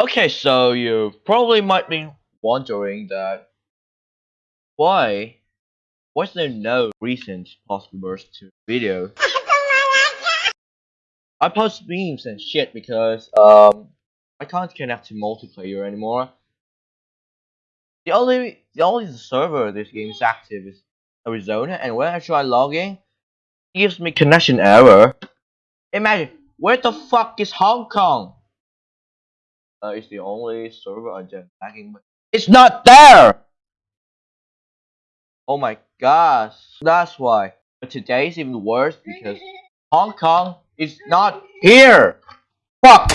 Okay, so you probably might be wondering that why was there no recent postmers to video? I post memes and shit because um I can't connect to multiplayer anymore. The only the only server this game is active is Arizona, and when I try logging, it gives me connection error. Imagine where the fuck is Hong Kong? Uh, it's the only server just lagging, it's not there. Oh my gosh, that's why. But today is even worse because Hong Kong is not here. Fuck.